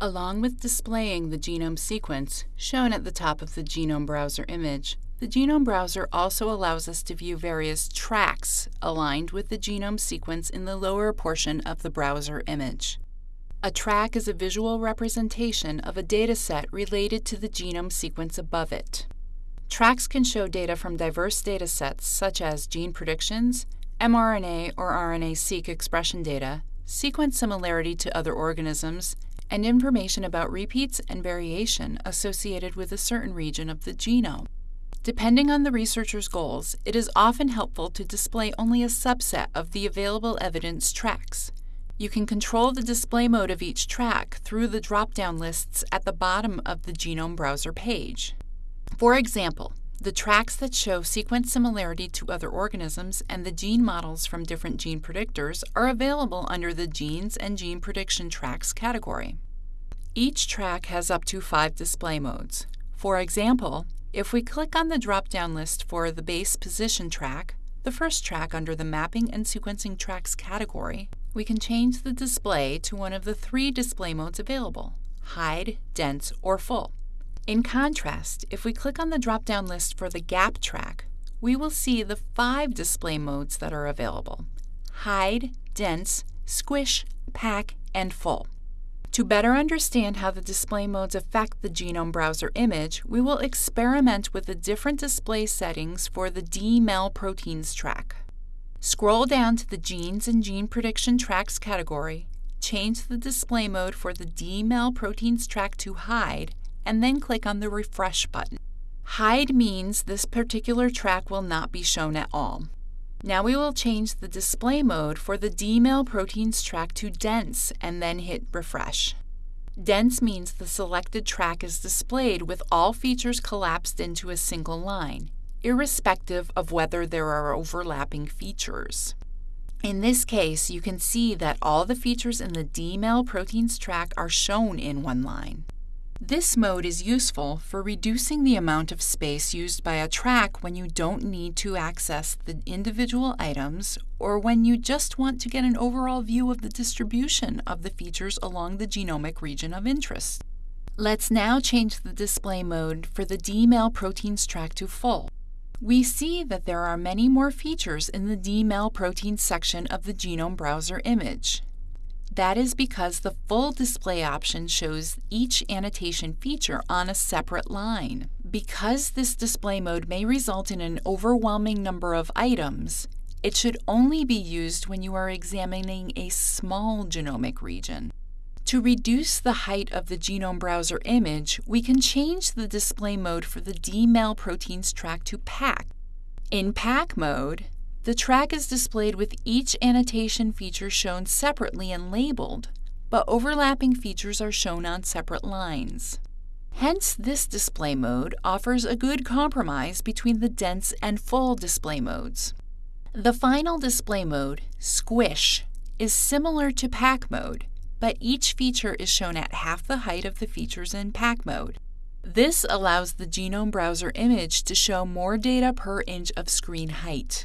Along with displaying the genome sequence, shown at the top of the Genome Browser image, the Genome Browser also allows us to view various tracks aligned with the genome sequence in the lower portion of the browser image. A track is a visual representation of a dataset related to the genome sequence above it. Tracks can show data from diverse datasets such as gene predictions, mRNA or RNA-seq expression data, sequence similarity to other organisms, and information about repeats and variation associated with a certain region of the genome. Depending on the researcher's goals, it is often helpful to display only a subset of the available evidence tracks. You can control the display mode of each track through the drop-down lists at the bottom of the Genome Browser page. For example, the tracks that show sequence similarity to other organisms and the gene models from different gene predictors are available under the Genes and Gene Prediction Tracks category. Each track has up to five display modes. For example, if we click on the drop-down list for the base position track, the first track under the Mapping and Sequencing Tracks category, we can change the display to one of the three display modes available, Hide, Dense, or Full. In contrast, if we click on the drop-down list for the Gap track, we will see the five display modes that are available, Hide, Dense, Squish, Pack, and Full. To better understand how the display modes affect the Genome Browser image, we will experiment with the different display settings for the DMEL proteins track. Scroll down to the Genes and Gene Prediction Tracks category, change the display mode for the DMEL proteins track to Hide, and then click on the Refresh button. Hide means this particular track will not be shown at all. Now we will change the display mode for the DMEL proteins track to dense and then hit refresh. Dense means the selected track is displayed with all features collapsed into a single line, irrespective of whether there are overlapping features. In this case, you can see that all the features in the DMEL proteins track are shown in one line. This mode is useful for reducing the amount of space used by a track when you don't need to access the individual items or when you just want to get an overall view of the distribution of the features along the genomic region of interest. Let's now change the display mode for the DMEL proteins track to full. We see that there are many more features in the DMEL proteins section of the Genome Browser image. That is because the full display option shows each annotation feature on a separate line. Because this display mode may result in an overwhelming number of items, it should only be used when you are examining a small genomic region. To reduce the height of the Genome Browser image, we can change the display mode for the DMEL proteins track to pack. In pack mode, the track is displayed with each annotation feature shown separately and labeled, but overlapping features are shown on separate lines. Hence, this display mode offers a good compromise between the dense and full display modes. The final display mode, Squish, is similar to Pack mode, but each feature is shown at half the height of the features in Pack mode. This allows the Genome Browser image to show more data per inch of screen height.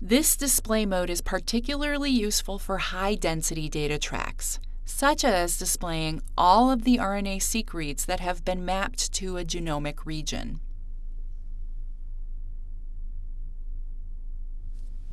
This display mode is particularly useful for high-density data tracks, such as displaying all of the RNA-seq reads that have been mapped to a genomic region.